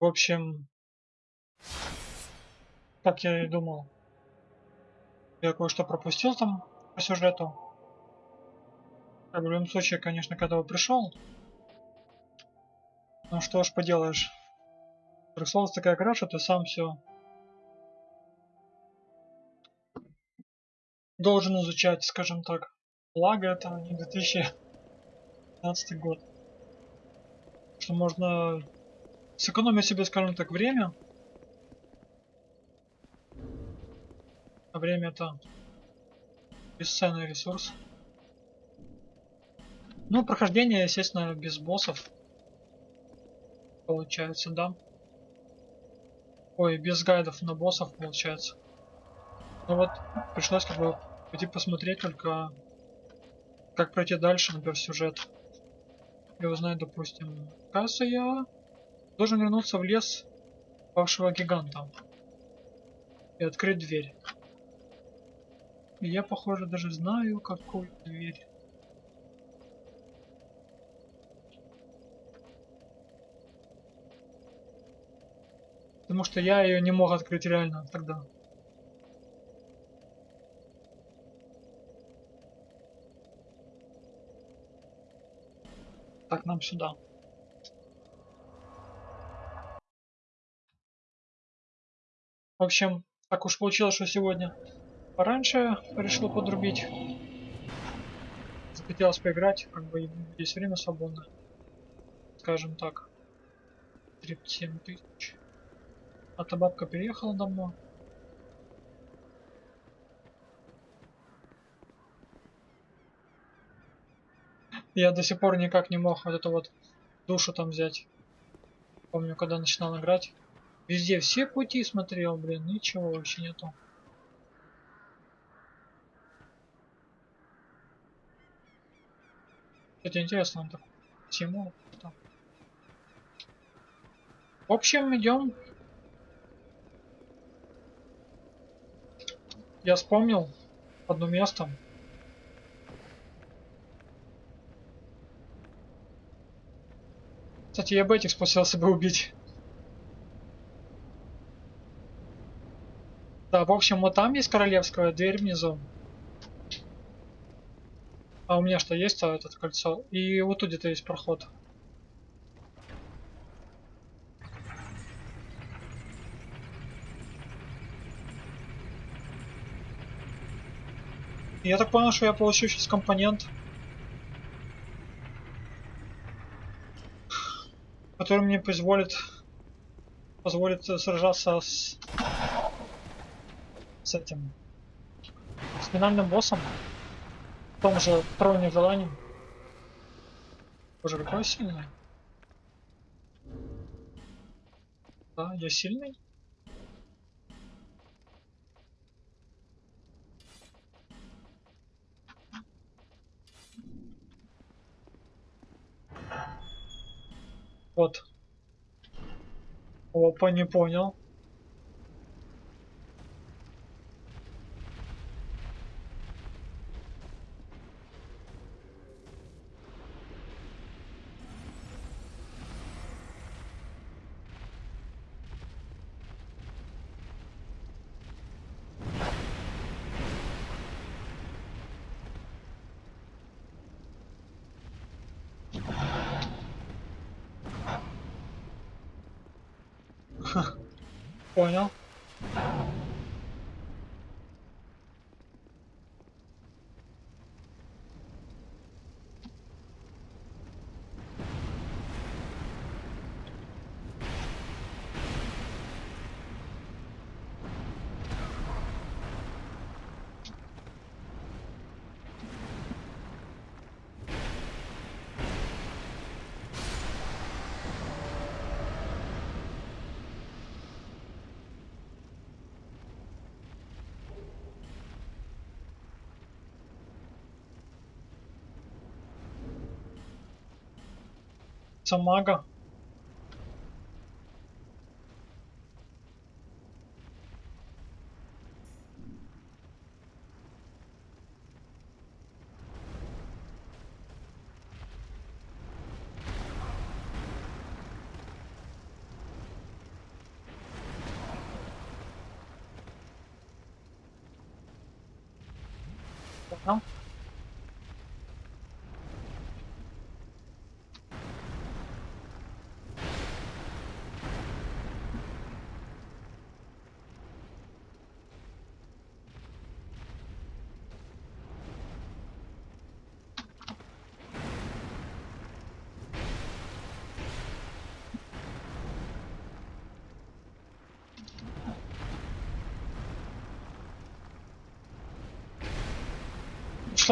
В общем, как я и думал, я кое-что пропустил там по сюжету. В любом случае, конечно, когда я пришел, ну что ж поделаешь. Dark Souls такая что ты сам все должен изучать, скажем так. Благо это не 2015 год. Что можно сэкономить себе, скажем так, время. А время это бесценный ресурс. Ну, прохождение, естественно, без боссов. Получается, да. Ой, без гайдов на боссов получается. Ну вот, пришлось как бы пойти посмотреть только, как пройти дальше, например, сюжет. И узнать, допустим, кажется, я должен вернуться в лес павшего гиганта и открыть дверь. И я, похоже, даже знаю, какую дверь. Потому что я ее не мог открыть реально тогда. Так, нам сюда. В общем, так уж получилось, что сегодня пораньше решил подрубить. Захотелось поиграть, как бы есть время свободное. Скажем так. 37 тысяч. А та бабка переехала давно. Я до сих пор никак не мог вот эту вот душу там взять. Помню, когда начинал играть. Везде все пути смотрел, блин, ничего вообще нету. Это интересно, он так тему. В общем, идем Я вспомнил одно место. Кстати, я бы этих спасался бы убить. Да, в общем, вот там есть королевская дверь внизу. А у меня что, есть а, этот кольцо? И вот тут где-то есть проход. Я так понял, что я получу сейчас компонент, который мне позволит позволит сражаться с с этим с финальным боссом в том же троне желаний. Боже, какой сильный. Да, я сильный. Вот. Опа, не понял. Понял. Самага. Там?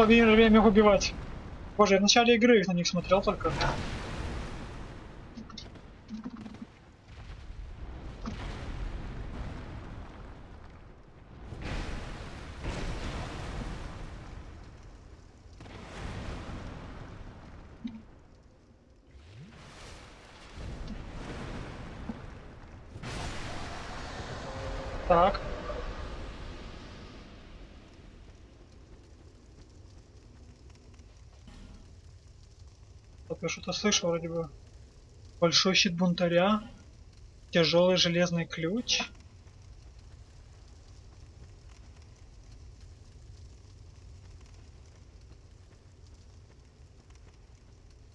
Время время их убивать. Боже, я в начале игры их на них смотрел только. Так. Так, я что-то слышал вроде бы. Большой щит бунтаря. Тяжелый железный ключ.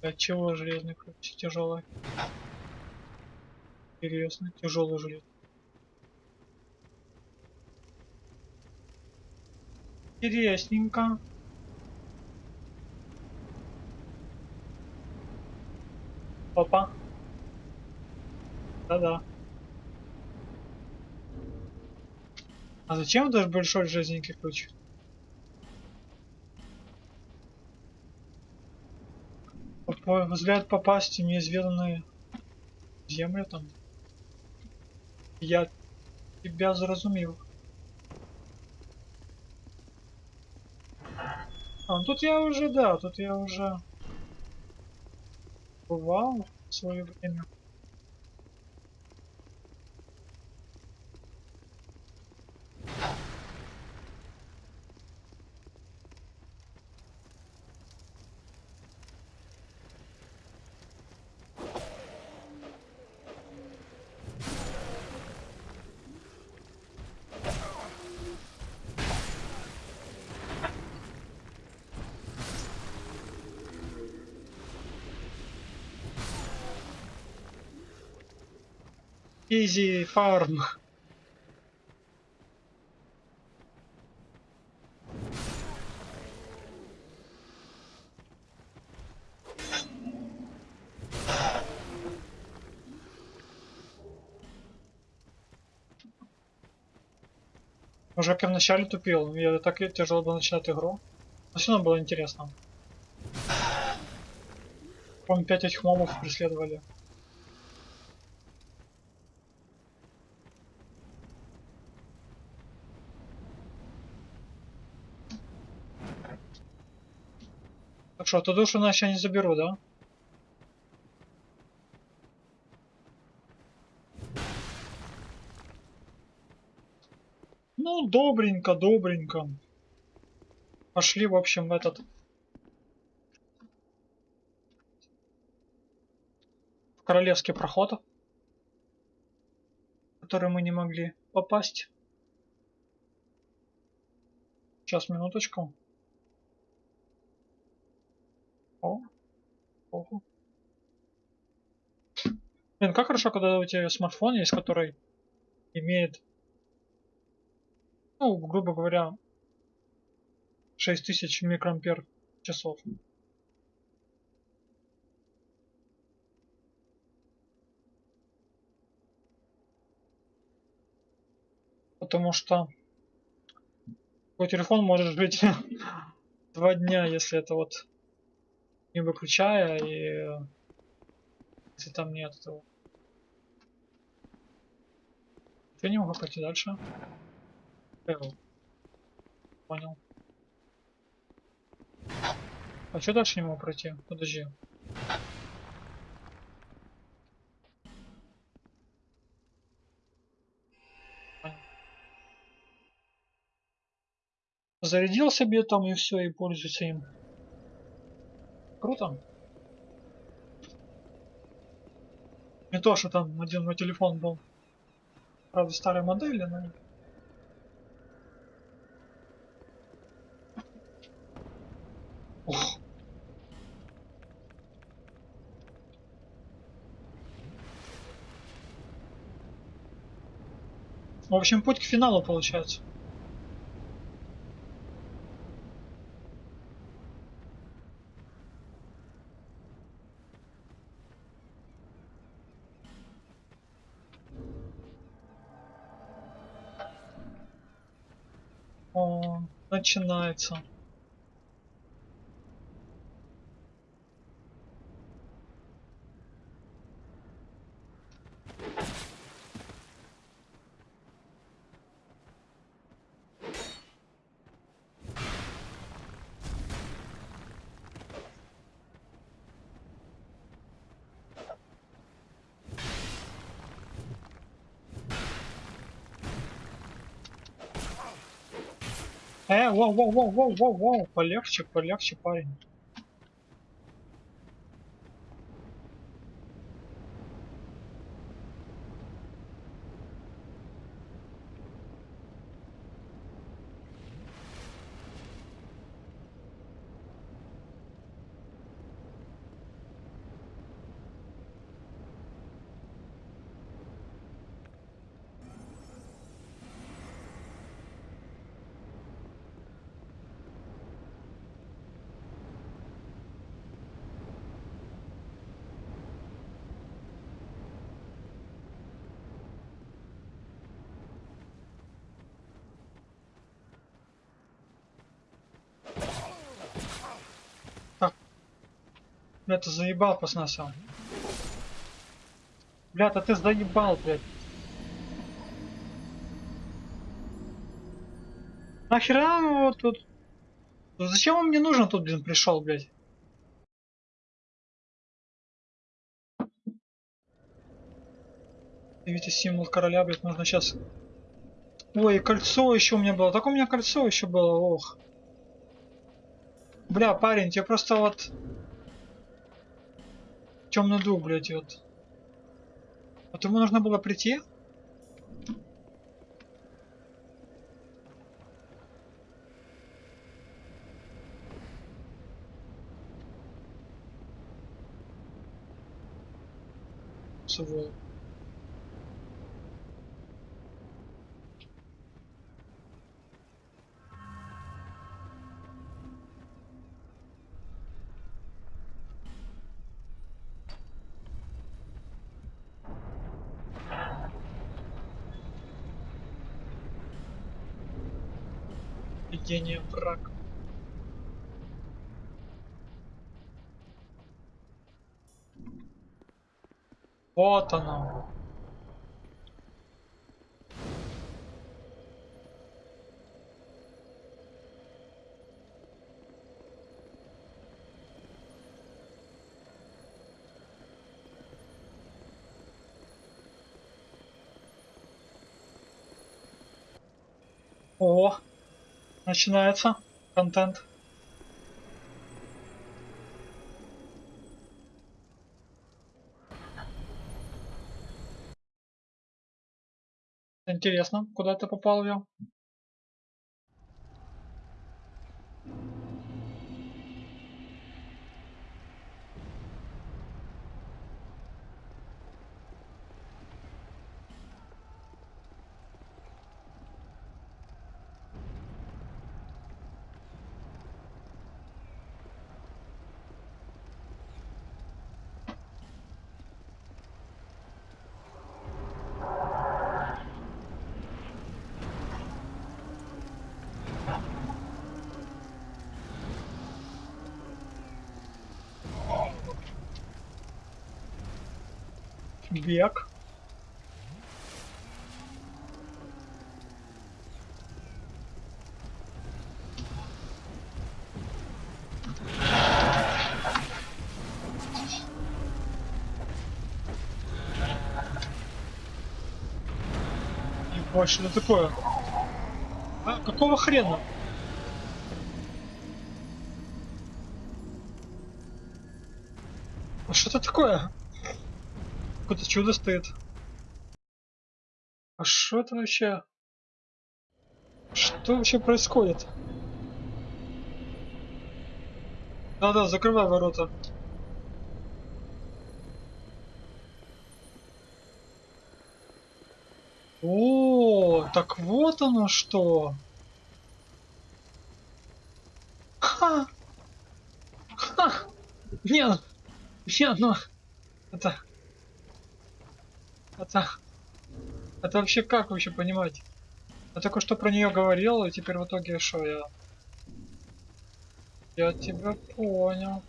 От чего железный ключ? Тяжелый. Интересно, тяжелый железный. Интересненько. Опа. Да-да. А зачем даже большой железненький ключ? По- Взгляд попасть в неизведанные земли там. Я тебя заразумил. А, ну тут я уже, да, тут я уже бывал в свое время. Изи фарм. Уже как в начале тупил. Я так и тяжело было начинать игру. Но все равно было интересно. Помню, пять этих мобов преследовали. Так что, эту душу иначе я не заберу, да? Ну, добренько, добренько. Пошли, в общем, в этот... В королевский проход. в Который мы не могли попасть. Сейчас, минуточку. О, ого. Блин, как хорошо, когда у тебя смартфон есть, который имеет, ну, грубо говоря, 6000 микроампер часов. Потому что твой телефон может жить два дня, если это вот не выключая и если там нет этого. Я не могу пойти дальше. Эвел. Понял. А что дальше не могу пройти? Подожди. Зарядил себе там и все, и пользуйся им круто. Не то, что там один мой телефон был, правда, старой модели, но... В общем, путь к финалу получается. Начинается. Воу, воу, воу, воу, воу, воу, полегче, полегче, парень. Ты заебал посносил. Бля, да ты заебал, блядь. Нахера его тут? Ну Зачем он мне нужен тут, блин, пришел, блядь? Видите, символ короля, блядь, нужно сейчас... Ой, кольцо еще у меня было. Так у меня кольцо еще было, ох. Бля, парень, тебе просто вот... Темный дух, блядь, вот. Вот ему нужно было прийти? Свол. Видение враг. Вот оно. О, начинается контент. Интересно, куда ты попал я? Бег. Что это такое? А, какого хрена? А что это такое? Какое-то чудо стоит. А что это вообще? Что вообще происходит? Да-да, закрывай ворота. О, так вот оно что. Ха! Ха! Нет! Нет, ну... Это... Это... Это вообще как вообще понимать? Я только что про нее говорил, и теперь в итоге что я... Я тебя понял.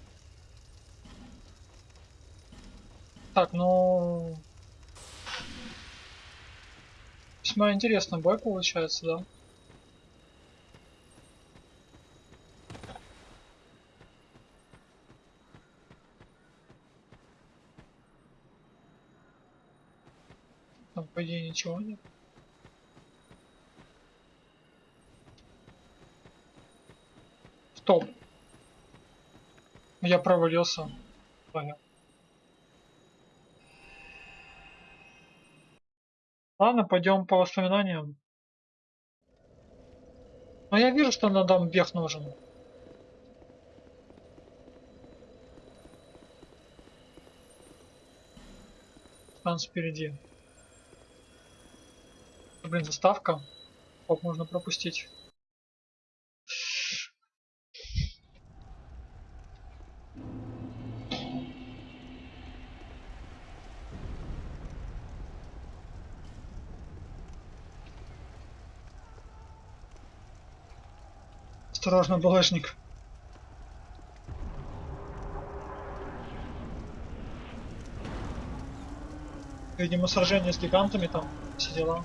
Так, ну... Весьма интересный бой получается, да? По идее, ничего нет. Стоп. Я провалился. Понял. Ладно, пойдем по воспоминаниям. Но я вижу, что на дом бег нужен. Там спереди. Блин, заставка. Оп, можно пропустить. Осторожно, балашник. Видимо, сражение с гигантами там все дела.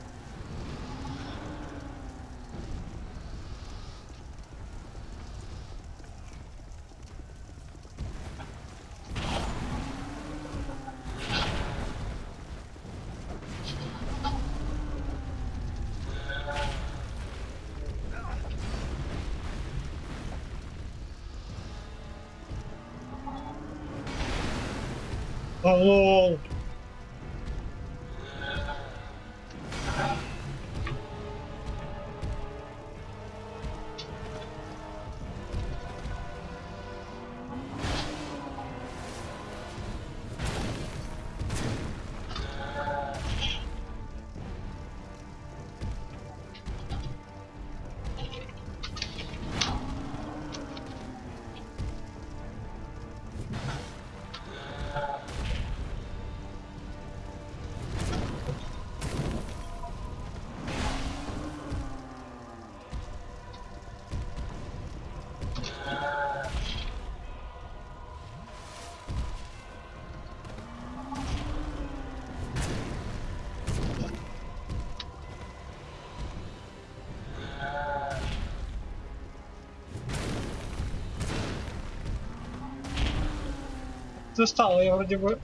Застал, я вроде бы...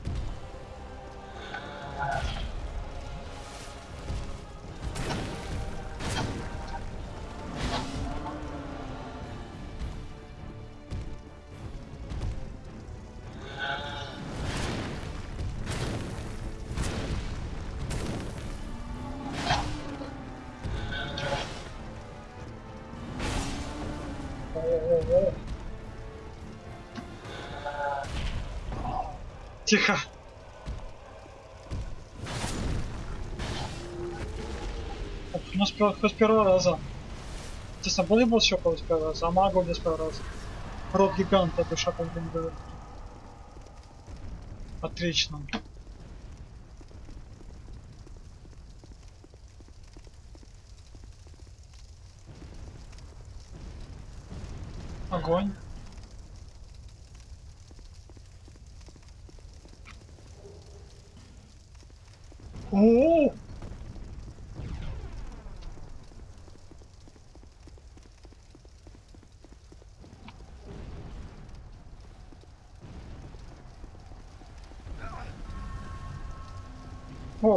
О-о-о. Тихо. Ну, с, хоть с первого раза. Честно, был еще с первого раза, а магу без первого раза. Рот гиганта, душа как бы. Отлично. Огонь. О!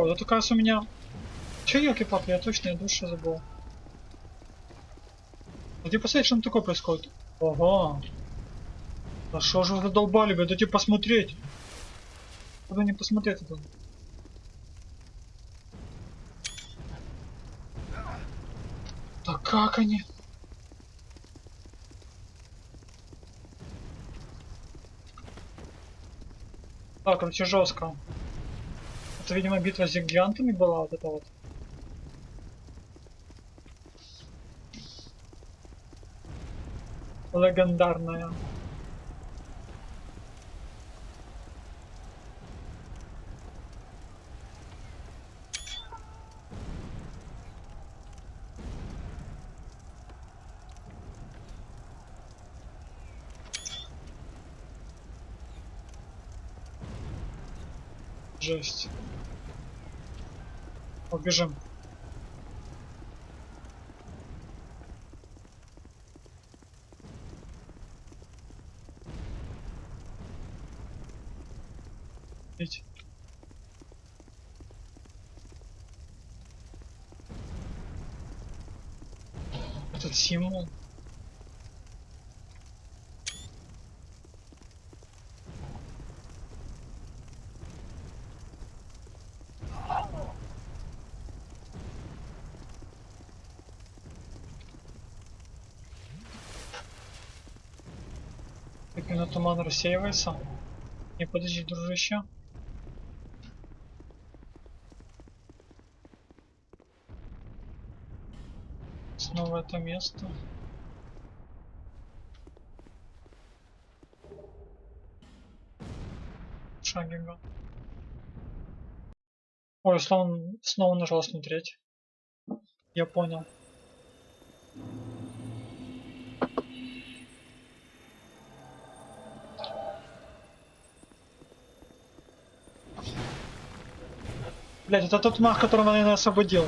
О, это кажется у меня... Че, елки палки я точно я душу забыл. Где посмотреть, что там такое происходит? Ага. Да что же вы задолбали, вы дайте посмотреть. Куда не посмотреть это? Да как они? Так, короче, жестко. Это, видимо, битва с гигантами была вот эта вот. Легендарная. жесть. Побежим. Ведь. Этот символ. Как именно туман рассеивается? Не подожди, дружище. Снова это место. Шагига. Ой, снова, снова нажал смотреть. Я понял. Блять, это тот мах, которого я освободил.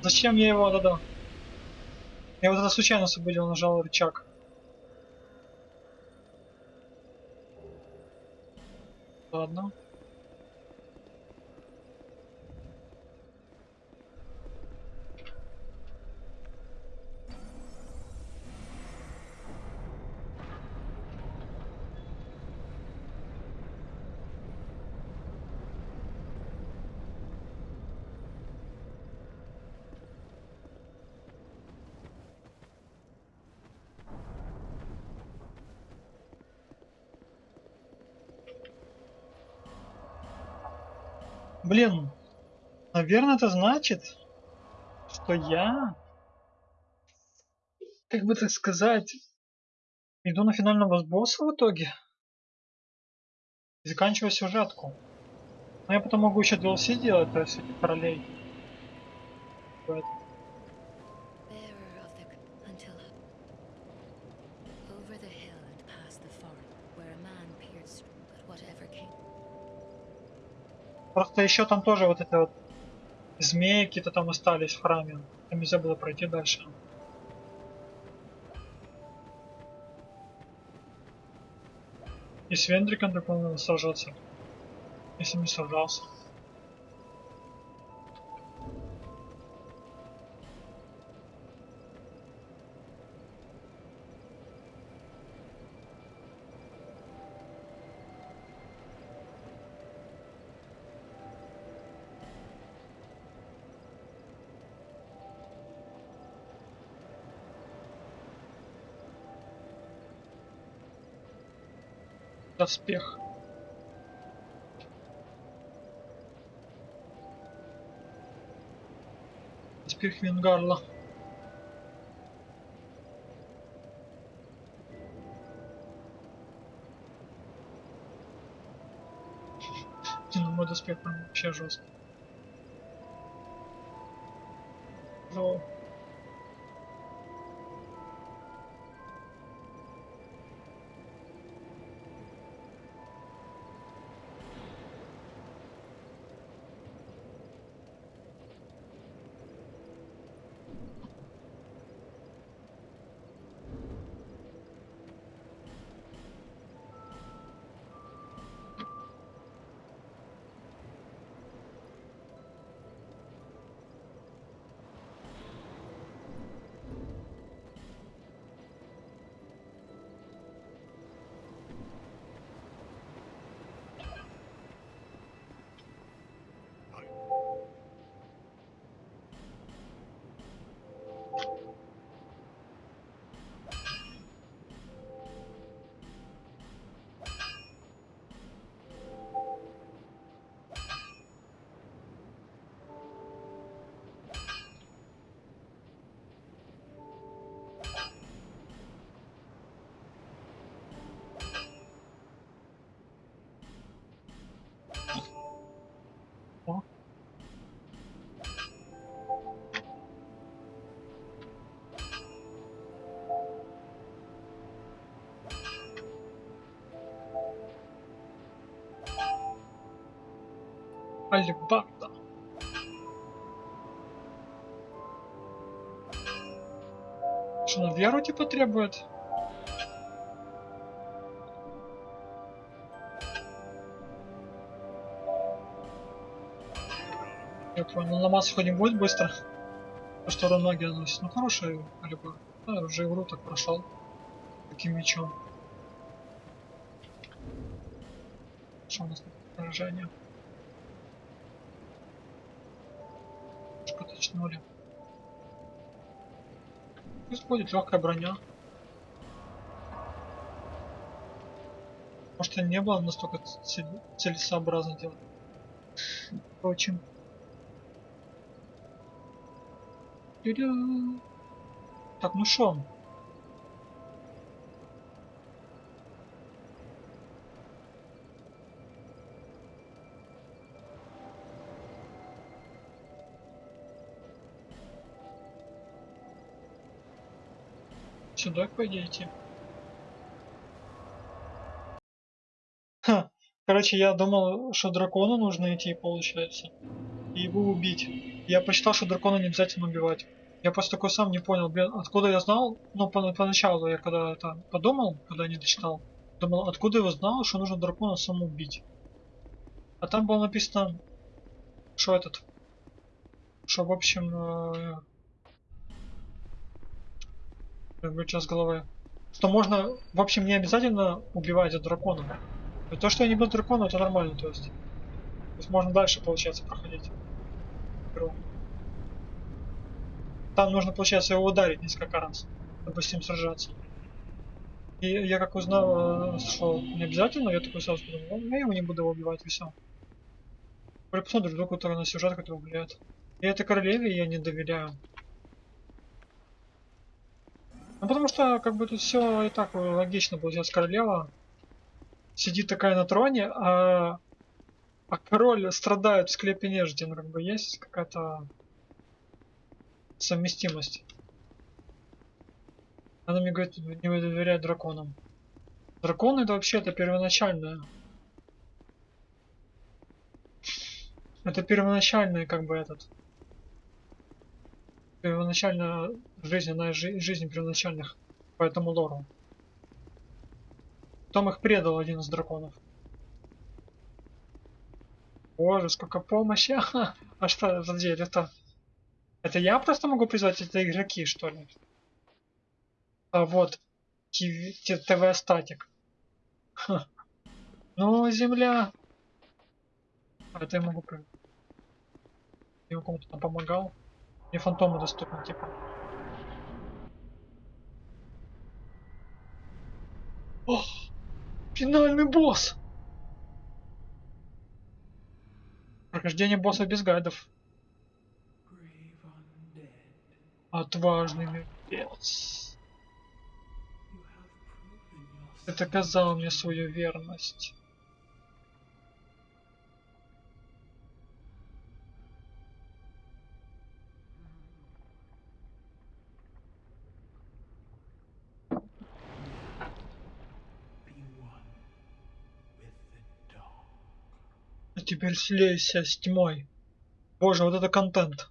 Зачем я его тогда? Я вот это случайно освободил, нажал рычаг. Ладно. Блин, наверное, это значит, что я, как бы так сказать, иду на финального босса в итоге и заканчиваю сюжетку. Но я потом могу еще DLC делать, то есть королей. Поэтому Просто еще там тоже вот это вот змеи какие-то там остались в храме. Там нельзя было пройти дальше. И с Вендриком надо сражаться. Если не сражался. Доспех. Доспех Венгарла. Блин, мой доспех прям вообще жесткий. Алибарда. Что, на веру типа требует? Я понял, ломаться хоть не будет быстро. Потому что урон магия наносит. Ну хорошая алиба. Да, уже игру так прошел. Таким мечом. Что у нас тут поражение? Точнули. Пусть будет легкая броня. Может, и не было настолько целесообразно делать. Впрочем. Так, ну шо? Сюда, по идее, идти. Ха. Короче, я думал, что дракону нужно идти, получается. И его убить. Я посчитал, что дракона не обязательно убивать. Я просто такой сам не понял, блин, откуда я знал, ну, по- поначалу я когда это подумал, когда не дочитал, думал, откуда я знал, что нужно дракона саму убить. А там было написано, что этот, что, в общем, э, как бы сейчас головы, что можно, в общем, не обязательно убивать дракона. И то, что я не был драконом, это нормально, то есть. То есть можно дальше, получается, проходить. Там нужно, получается, его ударить несколько раз, чтобы с ним сражаться. И я как узнал, э, что не обязательно, я такой сразу подумал, «Ну, я его не буду убивать, и все. Посмотрю, вдруг который на сюжет, который влияет. И этой королеве я не доверяю. Ну потому что, как бы тут все и так логично получается. Королева сидит такая на троне, а, а король страдает в склепе нежити. Ну как бы есть какая-то совместимость. Она мне говорит, не доверять драконам. Драконы это вообще это первоначальное. Это первоначальный как бы этот. Первоначальная из жи- жизнь первоначальных по этому лору. Потом их предал один из драконов. Боже, сколько помощи. А что, подожди, это... Это я просто могу призвать, это игроки, что ли? А вот, ТВ статик. Ну, земля. А это я могу при... Я кому-то там помогал. Мне фантомы доступны, типа. О! Финальный босс! Прохождение босса без гайдов. Отважный мертвец. Ты доказал мне свою верность. Теперь слейся с тьмой. Боже, вот это контент.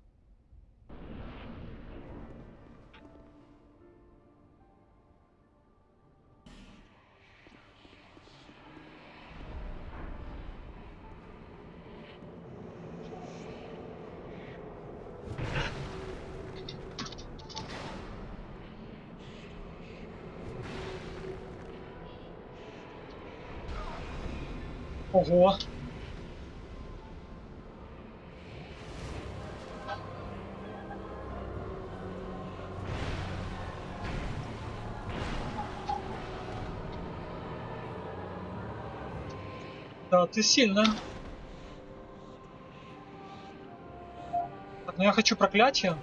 Ты сильная. Так, ну я хочу проклятие.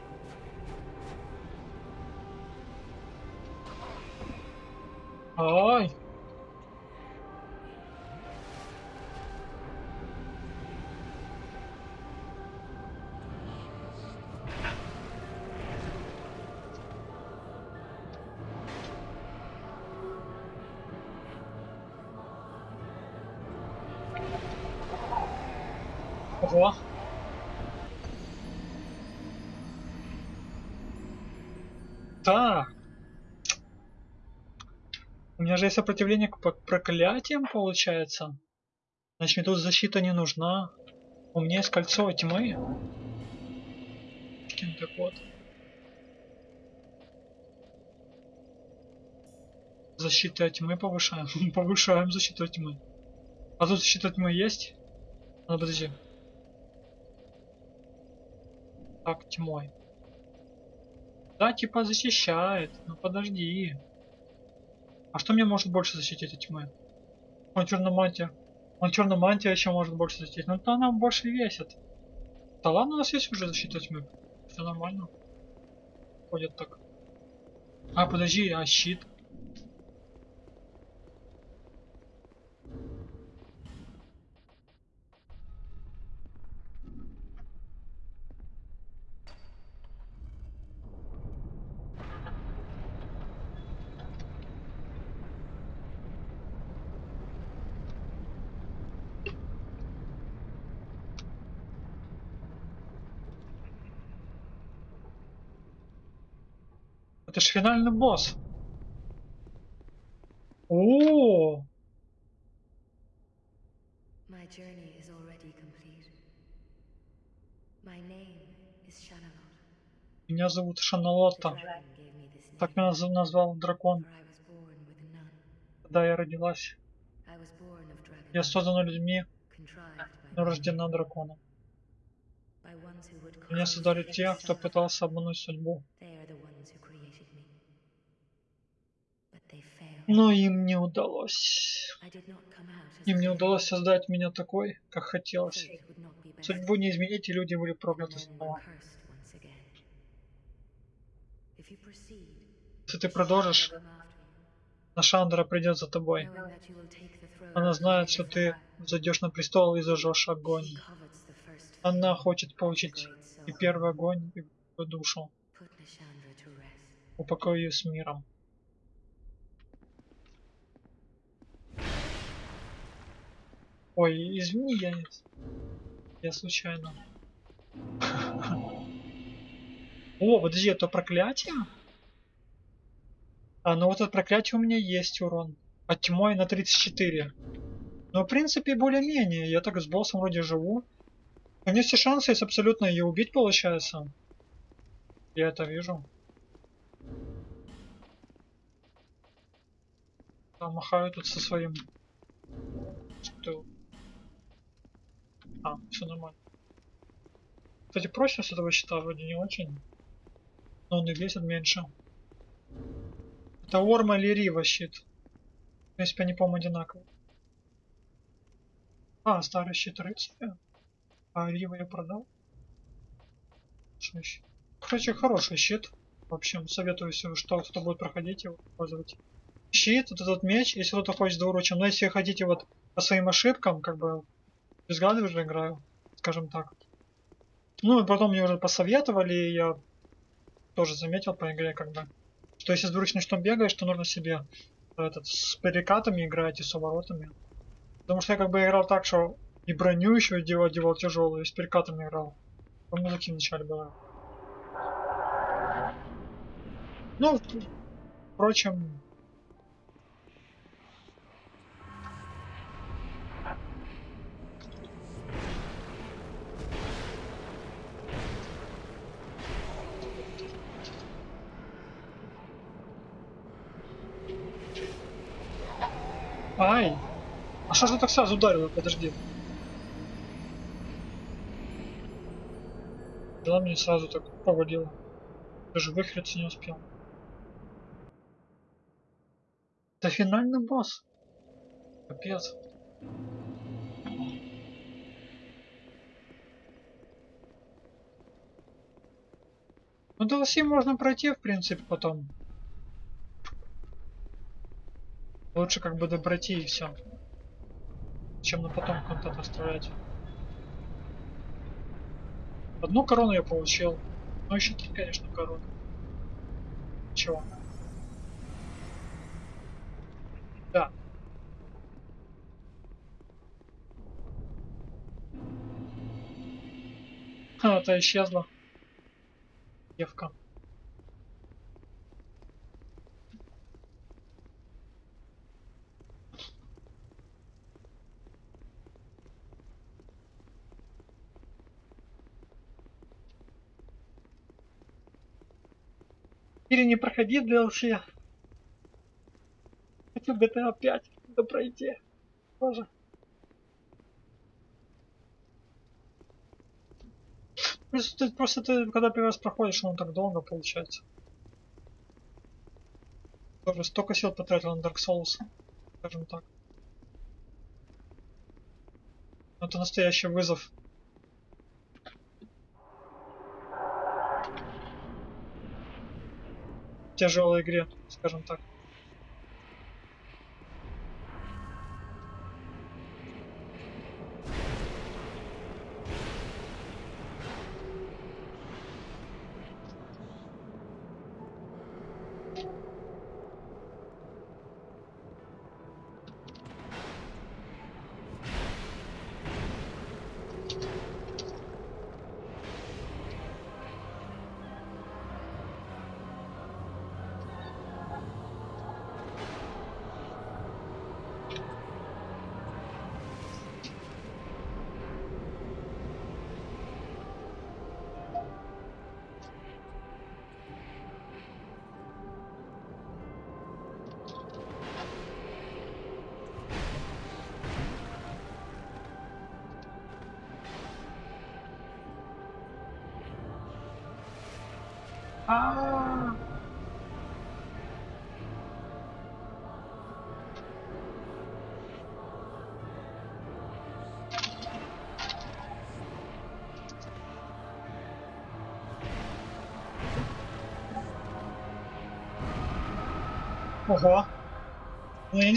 Ай. Так. У меня же есть сопротивление к проклятиям, получается. Значит, мне тут защита не нужна. У меня есть кольцо тьмы. Так вот. Защита тьмы повышаем. Повышаем защиту тьмы. А тут защита тьмы есть? А, подожди. Так, тьмой. Да, типа защищает. Ну подожди. А что мне может больше защитить от тьмы? Он черномантия. Он черномантия еще может больше защитить. Ну то она больше весит. Да ладно, у нас есть уже защита тьмы. Все нормально. Ходит так. А, подожди, а щит? Это ж финальный босс. О, My journey is already complete. My name is Shanalot. меня зовут this Так меня наз- назвал дракон, когда я родилась. Я создана людьми, но рождена драконом. Меня создали те, кто пытался обмануть судьбу. Но им не удалось. Им не удалось создать меня такой, как хотелось. Судьбу не изменить, и люди были прокляты снова. Если ты продолжишь, Нашандра придет за тобой. Она знает, что ты зайдешь на престол и зажжешь огонь. Она хочет получить и первый огонь, и душу. Упокой ее с миром. Ой, извини, я. Я случайно. О, подожди, это проклятие? А, ну вот это проклятие у меня есть урон. От тьмой на 34. Но в принципе более-менее. Я так с боссом вроде живу. У меня все шансы есть абсолютно ее убить получается. Я это вижу. Да, махаю тут со своим. А, все нормально. Кстати, прочность этого щита вроде не очень. Но он и весит меньше. Это Орма или Рива щит? В принципе, они, по-моему, одинаковые. А, старый щит рыцаря. А Рива я продал. Короче, хороший щит. В общем, советую, если что, кто будет проходить его, пользовать. Щит, вот этот меч, если кто-то хочет двуручим. Но если хотите вот по своим ошибкам, как бы без гады уже играю, скажем так. Ну и потом мне уже посоветовали, и я тоже заметил по игре, бы, что если с двуручным штом бегаешь, то нужно себе этот с перекатами играть и с уворотами. Потому что я как бы играл так, что и броню еще одевал, одевал тяжелую, и с перекатами играл. По музыке вначале было. Ну, впрочем, Ай! А что же так сразу ударило? Подожди. Да, мне сразу так повалило. Даже выхриться не успел. Это финальный босс. Капец. Ну DLC можно пройти, в принципе, потом. Лучше как бы добрати и все. Чем на потом контент оставлять. Одну корону я получил. Ну еще три, конечно, короны. Чего? Да. Это исчезла. Девка. Или не проходи DLC. Хочу GTA 5 да пройти. Тоже. Просто ты, просто ты, когда первый раз проходишь, он так долго получается. Тоже столько сил потратил на Dark Souls, скажем так. Это настоящий вызов. Тяжелой игре, скажем так. А. Ого. Ну я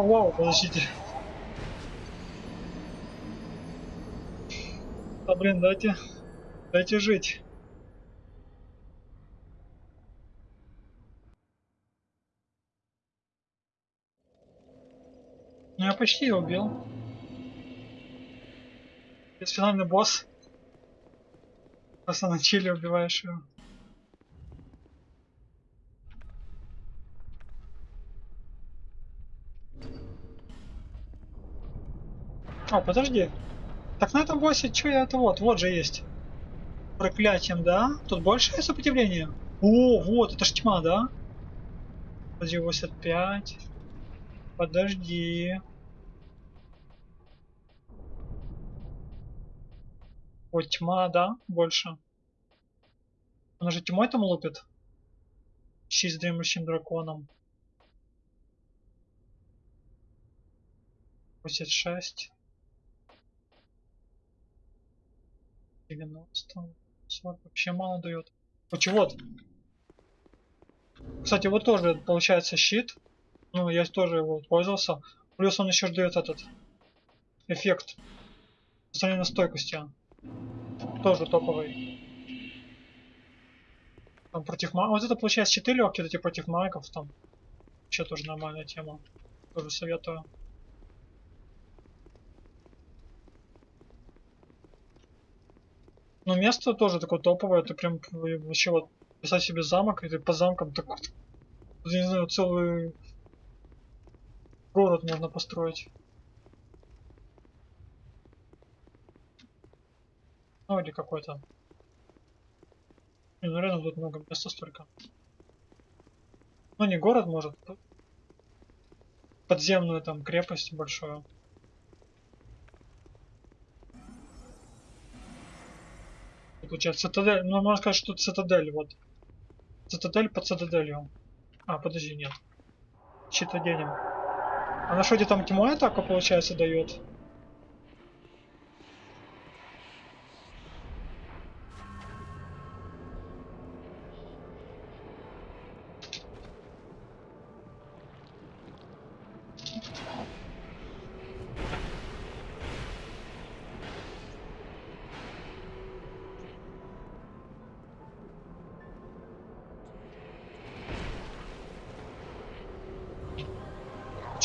Воу-воу-воу, подождите. Да блин, дайте, дайте жить. Ну, я почти ее убил. Есть финальный босс. Просто на убиваешь его. О, подожди. Так на этом боссе что я это вот, вот же есть. Проклятием, да? Тут больше сопротивления? О, вот, это ж тьма, да? Подожди, 85. Подожди. Вот тьма, да? Больше. Она же тьмой там лупит? Щи с дремлющим драконом. 86. 90. 40. Вообще мало дает. Короче, вот. Кстати, вот тоже получается щит. Ну, я тоже его пользовался. Плюс он еще дает этот эффект. По сравнению с стойкостью. Тоже топовый. Там против магов. Вот это получается 4 легкие, эти против магов там. Вообще тоже нормальная тема. Тоже советую. Но место тоже такое топовое, ты прям вообще вот писать себе замок, и ты по замкам так вот, я не знаю, целый город можно построить. Ну или какой-то. Ну реально тут много места столько. Ну не город, может. Подземную там крепость большую. Получается, цитадель, ну можно сказать, что цитадель, вот. Цитадель под цитаделью. А, подожди, нет. Щит оденем. А на что где там тьму атаку, получается, дает?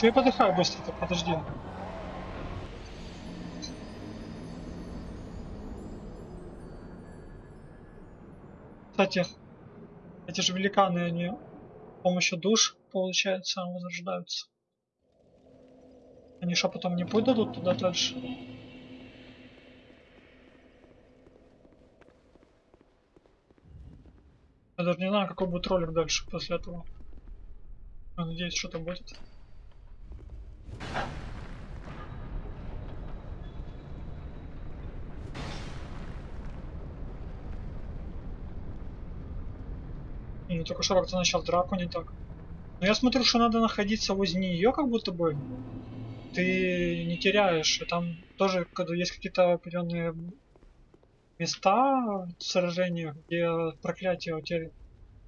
Я подыхаю быстро-то? Подожди. Кстати, эти же великаны, они с помощью душ, получается, возрождаются. Они что, потом не дадут туда дальше? Я даже не знаю, какой будет ролик дальше после этого. Я надеюсь, что-то будет. Ну, только что как-то начал драку не так. Но я смотрю, что надо находиться возле нее, как будто бы. Ты не теряешь. И там тоже, когда есть какие-то определенные места в сражениях, где проклятие у тебя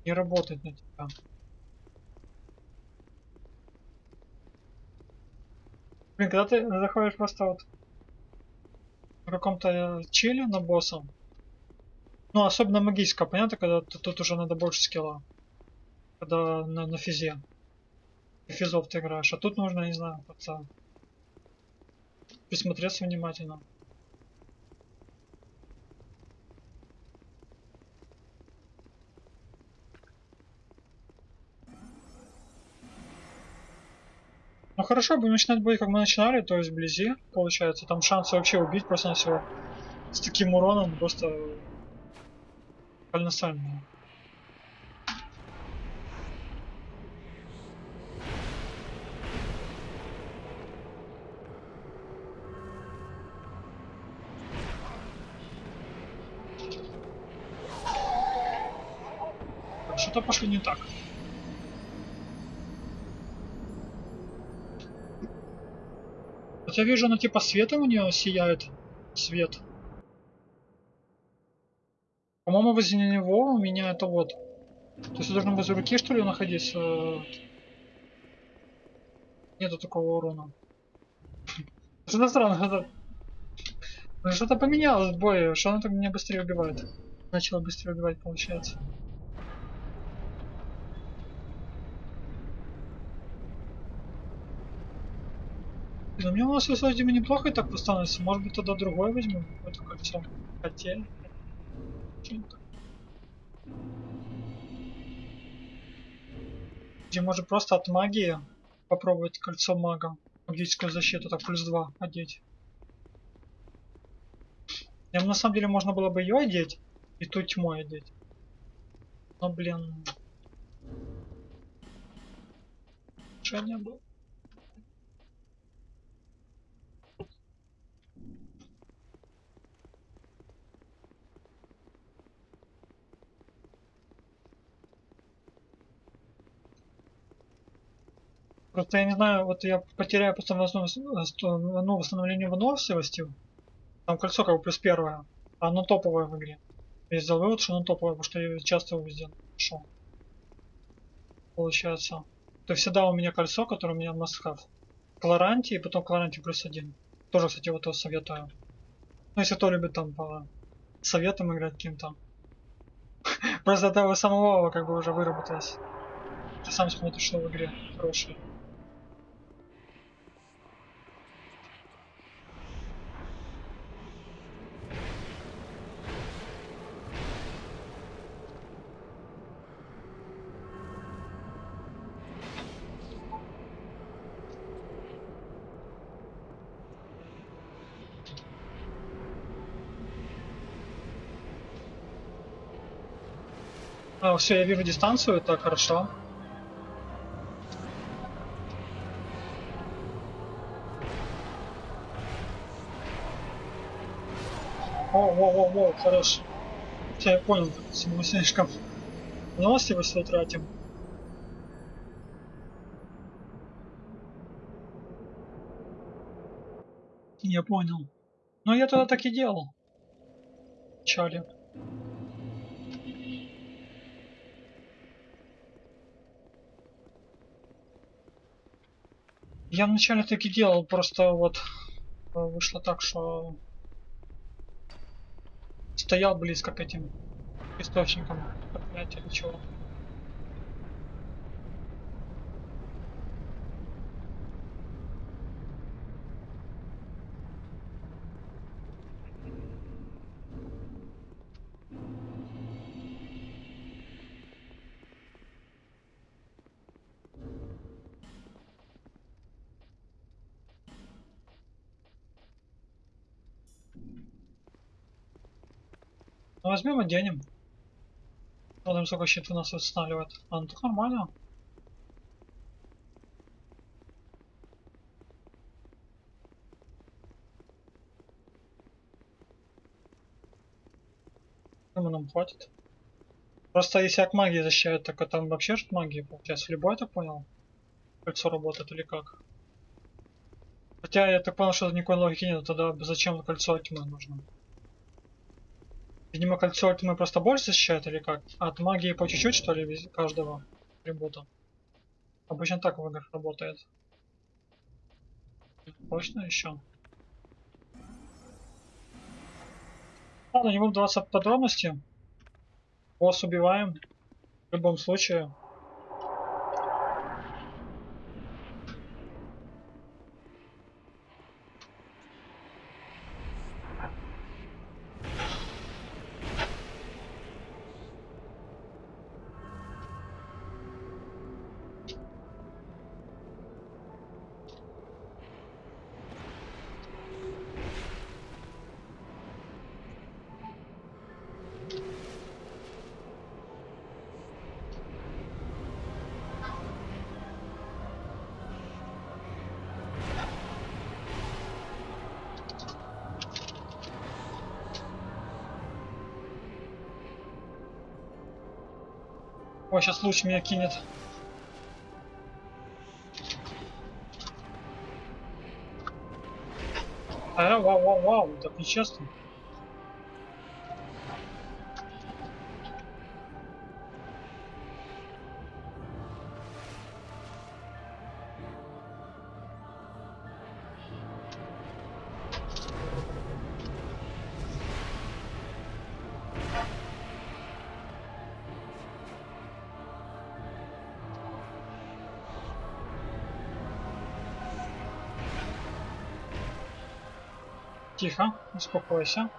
не работает на тебя. Блин, когда ты заходишь просто вот в каком-то чиле на босса, ну, особенно магическая, понятно, когда тут уже надо больше скилла. Когда на, на физе. Физов ты играешь. А тут нужно, не знаю, как-то присмотреться внимательно. Ну хорошо, будем начинать бой, как мы начинали, то есть вблизи, получается. Там шансы вообще убить просто на всего с таким уроном просто колоссальные. Что-то пошли не так. Вот я вижу, ну типа света у нее сияет. Свет. По-моему, возле него у меня это вот. То есть я должен возле руки, что ли, находиться? Нету такого урона. Что-то странно. это- Ну, Что-то поменялось в бое. Что она так меня быстрее убивает? Начала быстрее убивать, получается. Ну, мне у нас Вадимом неплохо и так восстановится. Может быть, тогда другое возьмем? Какое-то кольцо. Хотели. Что-нибудь. Где может просто от магии попробовать кольцо мага. Магическую защиту, так плюс 2 одеть. Я на самом деле можно было бы ее одеть и ту тьму одеть. Но блин. Решение было. Просто я не знаю, вот я потеряю просто э, сто- ну, восстановление выносливости. Там кольцо как бы плюс первое, а оно топовое в игре. Я сделал вывод, что оно топовое, потому что я часто его везде нашел. Получается. То есть всегда у меня кольцо, которое у меня have. Кларанти и потом Кларанти плюс один. Тоже, кстати, вот его советую. Ну, если кто любит там по советам играть каким-то. Просто это у самого как бы уже выработалось. Ты сам смотришь, что в игре хорошее. Все, я вижу дистанцию, так хорошо. О, о, о, о, хорош. Все, я понял, мы слишком выносливость тратим. Я понял. Но я тогда так и делал. Вначале. Я вначале так и делал, просто вот э, вышло так, что стоял близко к этим источникам или чего. Возьмем оденем. Посмотрим, сколько щит у нас восстанавливает. А, ну так нормально. Думаю, нам хватит. Просто если от магии защищают, так а там вообще же магии получается. Любой, так понял? Кольцо работает или как? Хотя я так понял, что никакой логики нет, тогда зачем кольцо тьмы нужно? Видимо, кольцо тьмы просто больше защищает или как? От магии по чуть-чуть, что ли, каждого атрибута? Обычно так в играх работает. Точно еще? Ладно, не буду вдаваться в подробности. Босс убиваем. В любом случае. Сейчас луч меня кинет. А, вау, вау, вау, так нечестно. Тихо, успокойся.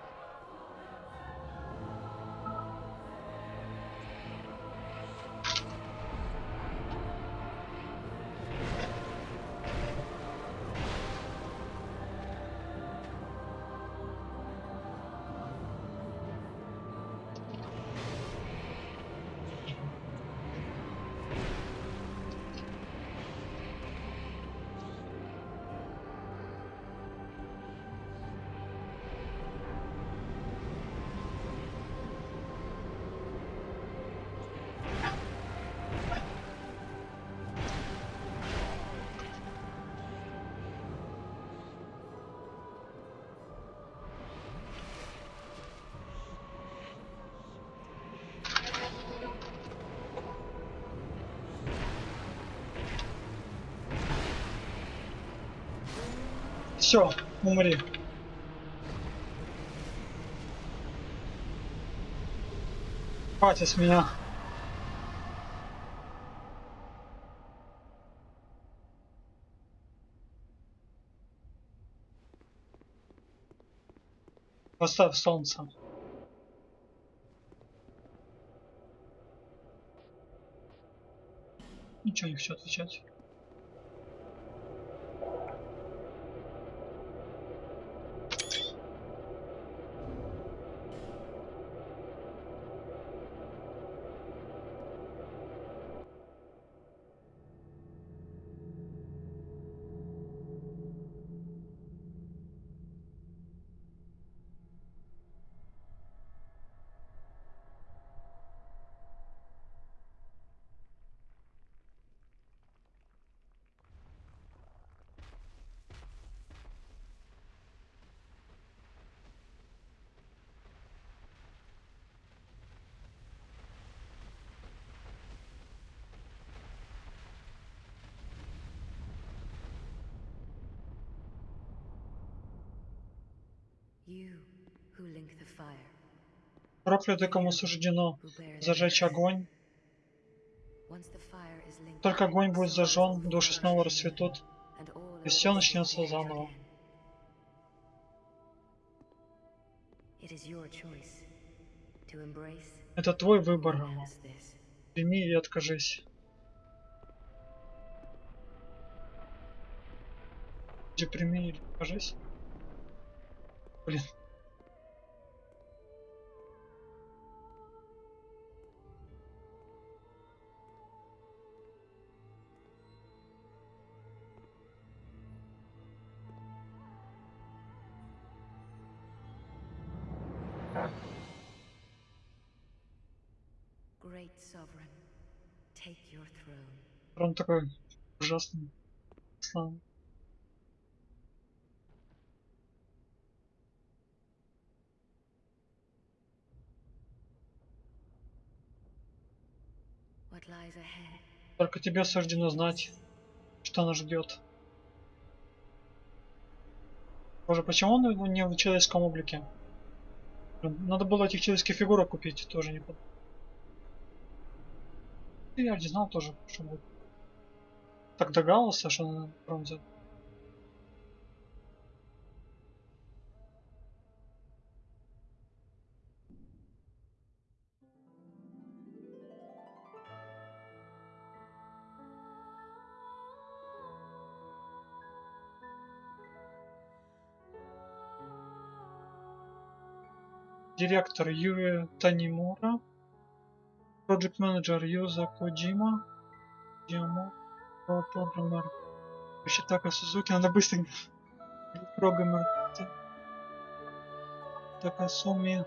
Все, умри. Хватит с меня. Поставь солнце. Ничего не хочу отвечать. Проклятый, кому суждено зажечь огонь. Только огонь будет зажжен, души снова расцветут, и все начнется заново. Это твой выбор. this. Прими и откажись. Прими или откажись? Блин. Great sovereign, take your throne. Он такой ужасный. Слава. Только тебе суждено знать, что нас ждет. Боже, почему он не в человеческом облике? Надо было этих человеческих фигурок купить, тоже не под... Я не знал тоже, что будет. Так догадался, что на бронзе. Директор Юрия Танимура. Project менеджер Юза Коджима. Димо. Программер Шитака Сузуки. Надо быстро. Программер Такасуми.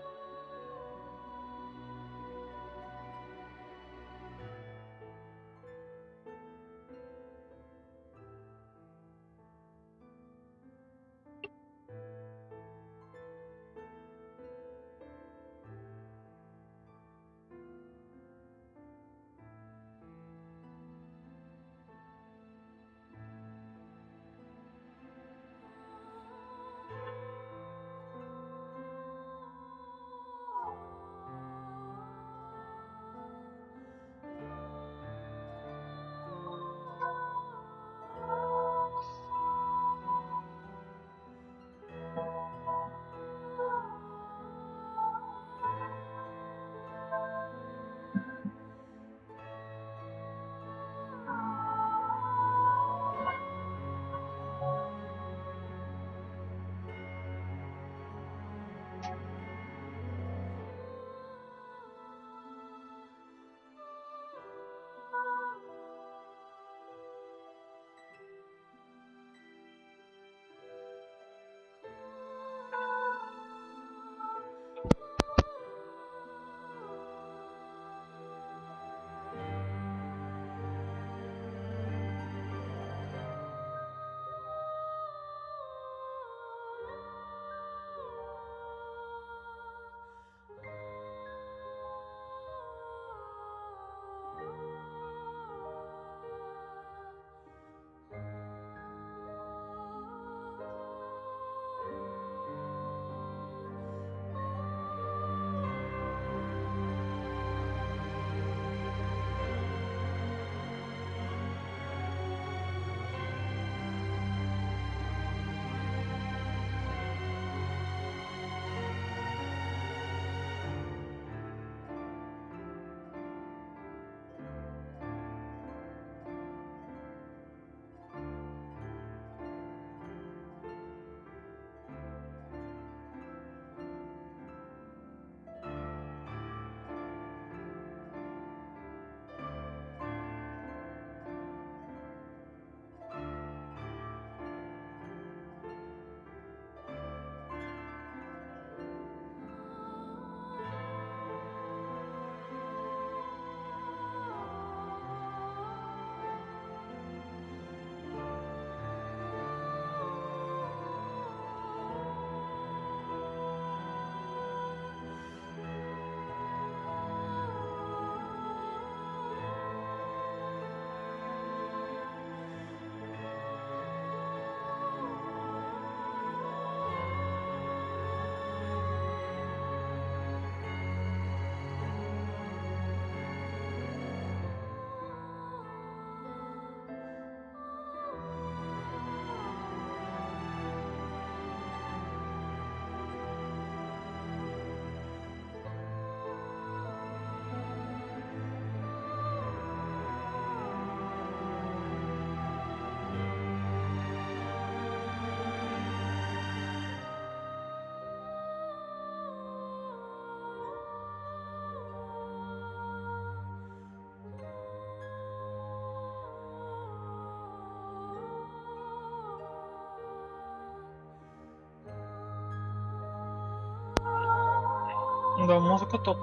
Да, музыка топ.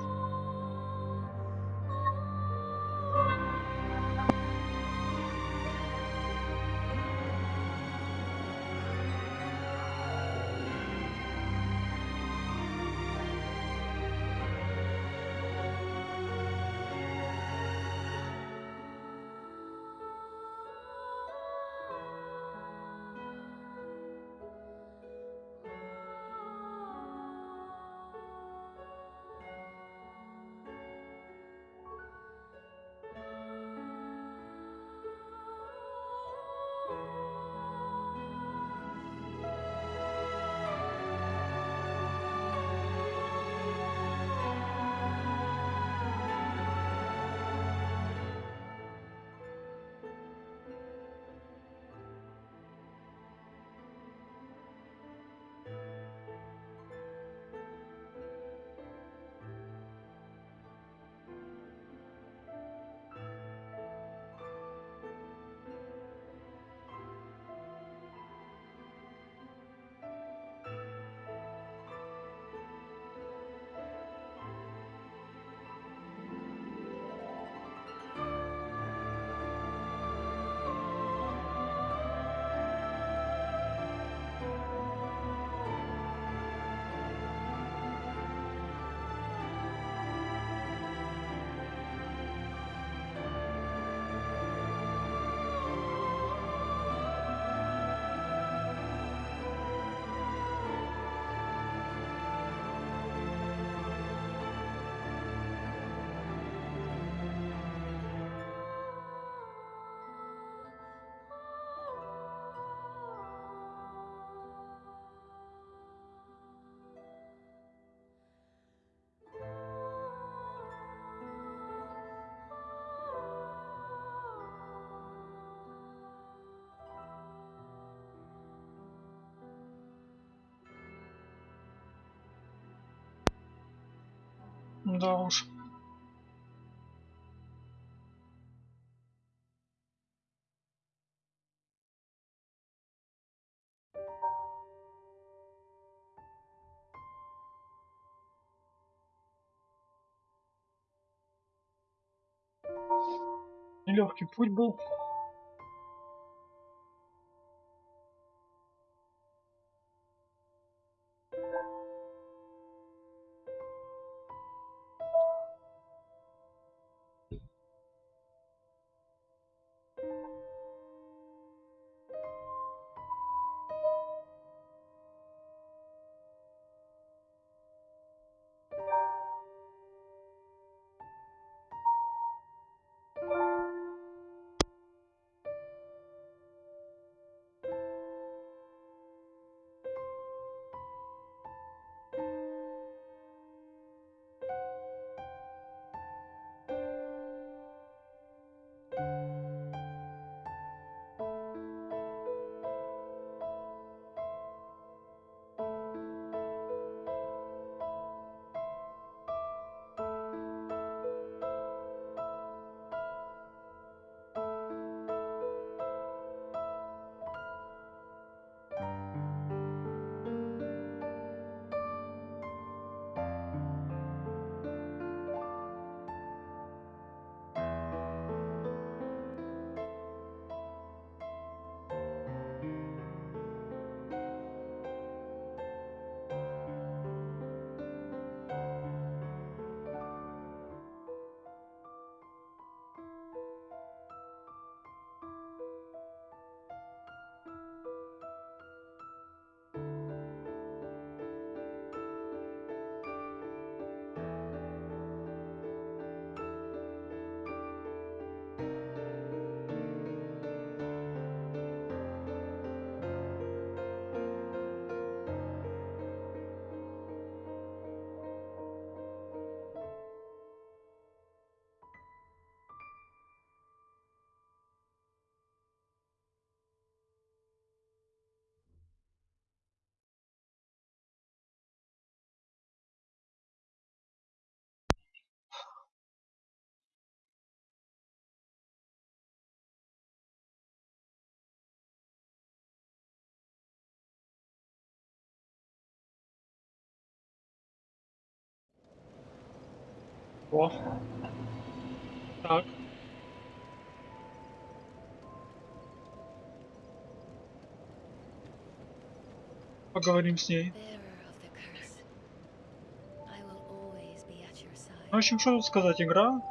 Да уж. Легкий путь был. О. Так. Поговорим с ней. В общем, что тут сказать, игра.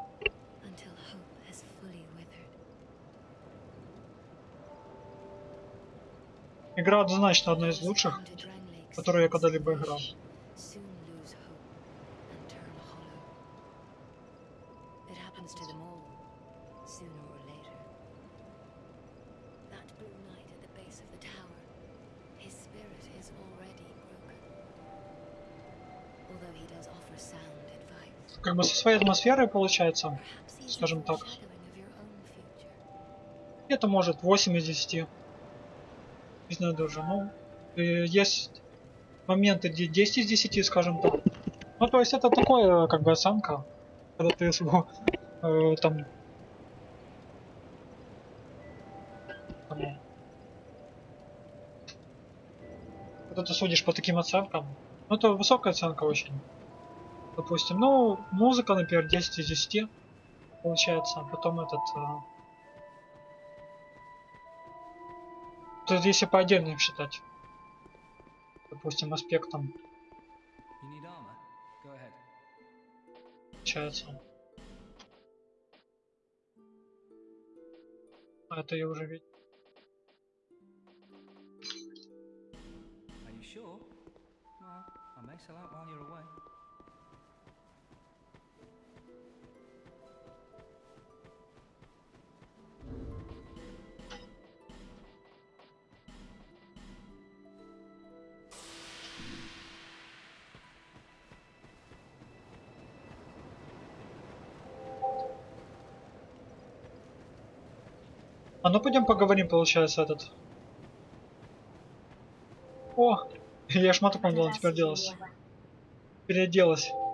Игра однозначно одна из лучших, которые я когда-либо играл. Своей атмосферой получается. Скажем так. Это может 8 из 10. Не знаю даже. Ну, э, есть моменты, где 10 из 10, скажем так. Ну, то есть это такое, как бы, оценка. Когда ты его, э, там, Когда ты судишь по таким оценкам. Ну, это высокая оценка очень. Допустим, ну, музыка, например, 10 из 10 получается. Потом этот... э, То есть если по отдельным считать, допустим, аспектам You need armor? Go ahead. получается. А это я уже видел. Are you sure? Well, I may sell out while you're away. А ну пойдем поговорим, получается, этот. О! Я шматок вам дала, теперь делась. Переоделась. Hmm.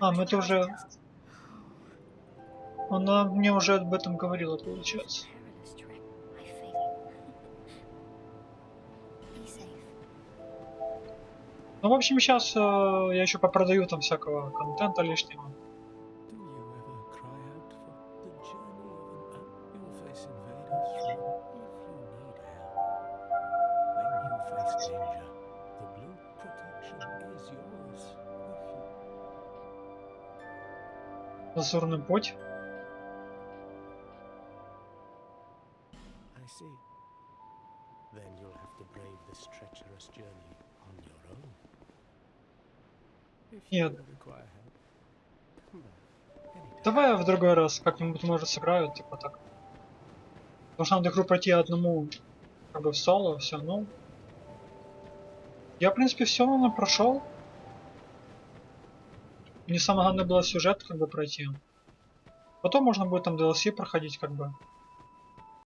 А, ну это уже... Она мне уже об этом говорила, получается. Ну, в общем, сейчас я еще попродаю там всякого контента лишнего. Do you Нет. Давай я в другой раз как-нибудь, может, сыграю, типа так. Потому что надо игру пройти одному, как бы в соло, все, ну. Я, в принципе, все равно прошел. Мне самое главное было сюжет, как бы, пройти. Потом можно будет там DLC проходить, как бы.